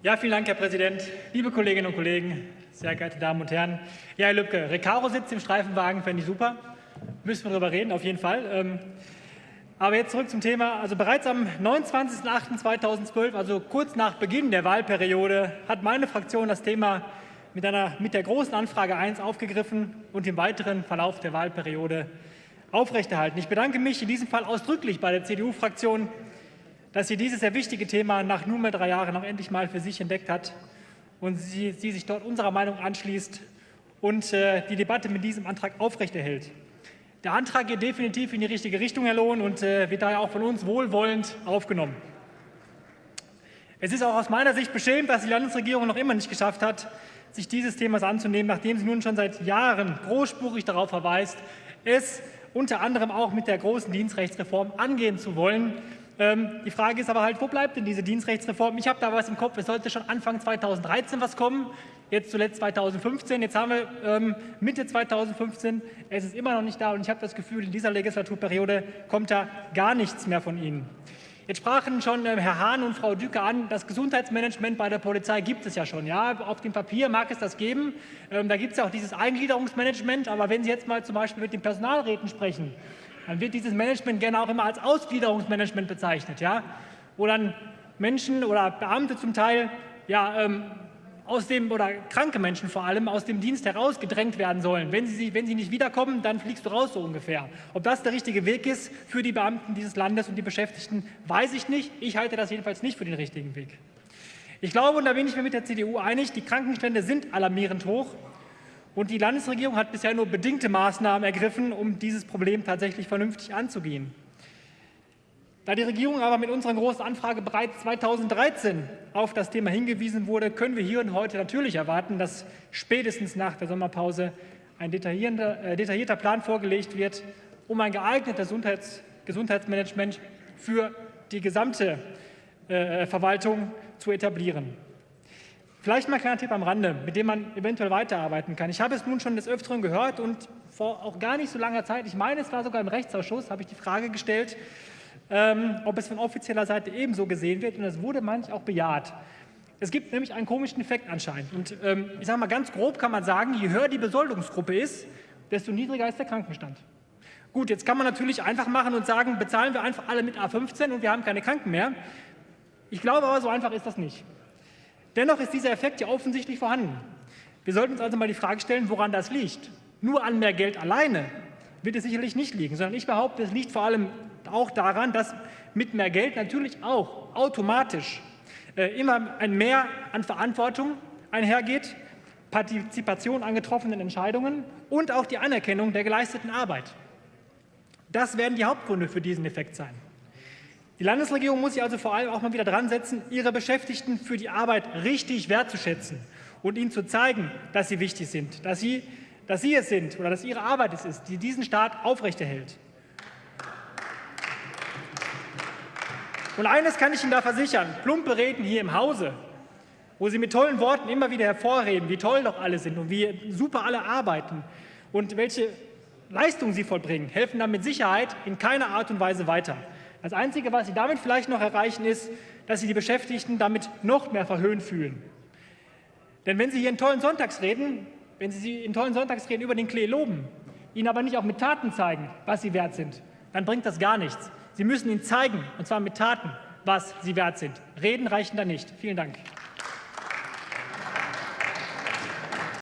Ja, vielen Dank, Herr Präsident. Liebe Kolleginnen und Kollegen, sehr geehrte Damen und Herren. Ja, Herr Lübcke, Recaro sitzt im Streifenwagen, fände ich super. Müssen wir darüber reden, auf jeden Fall. Ähm, aber jetzt zurück zum Thema. Also bereits am 29.08.2012, also kurz nach Beginn der Wahlperiode, hat meine Fraktion das Thema mit, einer, mit der großen Anfrage 1 aufgegriffen und im weiteren Verlauf der Wahlperiode aufrechterhalten. Ich bedanke mich in diesem Fall ausdrücklich bei der CDU-Fraktion, dass sie dieses sehr wichtige Thema nach nunmehr drei Jahren noch endlich mal für sich entdeckt hat und sie, sie sich dort unserer Meinung anschließt und äh, die Debatte mit diesem Antrag aufrechterhält. Der Antrag geht definitiv in die richtige Richtung, Herr Lohn, und äh, wird daher auch von uns wohlwollend aufgenommen. Es ist auch aus meiner Sicht beschämend, dass die Landesregierung noch immer nicht geschafft hat, sich dieses Themas anzunehmen, nachdem sie nun schon seit Jahren großspurig darauf verweist, es unter anderem auch mit der großen Dienstrechtsreform angehen zu wollen. Ähm, die Frage ist aber halt, wo bleibt denn diese Dienstrechtsreform? Ich habe da was im Kopf, es sollte schon Anfang 2013 was kommen, jetzt zuletzt 2015, jetzt haben wir ähm, Mitte 2015, es ist immer noch nicht da und ich habe das Gefühl, in dieser Legislaturperiode kommt da gar nichts mehr von Ihnen. Jetzt sprachen schon äh, Herr Hahn und Frau Düker an, das Gesundheitsmanagement bei der Polizei gibt es ja schon. Ja, auf dem Papier mag es das geben. Ähm, da gibt es ja auch dieses Eingliederungsmanagement. Aber wenn Sie jetzt mal zum Beispiel mit den Personalräten sprechen, dann wird dieses Management gerne auch immer als Ausgliederungsmanagement bezeichnet. Ja? Wo dann Menschen oder Beamte zum Teil ja, ähm, aus dem, oder kranke Menschen vor allem, aus dem Dienst herausgedrängt werden sollen. Wenn sie, wenn sie nicht wiederkommen, dann fliegst du raus, so ungefähr. Ob das der richtige Weg ist für die Beamten dieses Landes und die Beschäftigten, weiß ich nicht. Ich halte das jedenfalls nicht für den richtigen Weg. Ich glaube, und da bin ich mir mit der CDU einig, die Krankenstände sind alarmierend hoch. Und die Landesregierung hat bisher nur bedingte Maßnahmen ergriffen, um dieses Problem tatsächlich vernünftig anzugehen. Da die Regierung aber mit unserer großen Anfrage bereits 2013 auf das Thema hingewiesen wurde, können wir hier und heute natürlich erwarten, dass spätestens nach der Sommerpause ein detaillierter, äh, detaillierter Plan vorgelegt wird, um ein geeignetes Gesundheits Gesundheitsmanagement für die gesamte äh, Verwaltung zu etablieren. Vielleicht mal ein kleiner Tipp am Rande, mit dem man eventuell weiterarbeiten kann. Ich habe es nun schon des Öfteren gehört und vor auch gar nicht so langer Zeit, ich meine, es war sogar im Rechtsausschuss, habe ich die Frage gestellt, ähm, ob es von offizieller Seite ebenso gesehen wird. Und das wurde manch auch bejaht. Es gibt nämlich einen komischen Effekt anscheinend. Und ähm, ich sage mal ganz grob kann man sagen, je höher die Besoldungsgruppe ist, desto niedriger ist der Krankenstand. Gut, jetzt kann man natürlich einfach machen und sagen, bezahlen wir einfach alle mit A15 und wir haben keine Kranken mehr. Ich glaube aber, so einfach ist das nicht. Dennoch ist dieser Effekt ja offensichtlich vorhanden. Wir sollten uns also mal die Frage stellen, woran das liegt. Nur an mehr Geld alleine wird es sicherlich nicht liegen, sondern ich behaupte, es liegt vor allem auch daran, dass mit mehr Geld natürlich auch automatisch äh, immer ein Mehr an Verantwortung einhergeht, Partizipation an getroffenen Entscheidungen und auch die Anerkennung der geleisteten Arbeit. Das werden die Hauptgründe für diesen Effekt sein. Die Landesregierung muss sich also vor allem auch mal wieder dran setzen, ihre Beschäftigten für die Arbeit richtig wertzuschätzen und ihnen zu zeigen, dass sie wichtig sind, dass sie, dass sie es sind oder dass ihre Arbeit es ist, die diesen Staat aufrechterhält. Und eines kann ich Ihnen da versichern, plumpe Reden hier im Hause, wo Sie mit tollen Worten immer wieder hervorheben, wie toll doch alle sind und wie super alle arbeiten und welche Leistungen sie vollbringen, helfen dann mit Sicherheit in keiner Art und Weise weiter. Das Einzige, was Sie damit vielleicht noch erreichen, ist, dass Sie die Beschäftigten damit noch mehr verhöhnt fühlen. Denn wenn Sie hier in tollen Sonntagsreden, wenn Sie in tollen Sonntagsreden über den Klee loben, ihnen aber nicht auch mit Taten zeigen, was sie wert sind, dann bringt das gar nichts. Sie müssen ihnen zeigen, und zwar mit Taten, was sie wert sind. Reden reichen da nicht. Vielen Dank.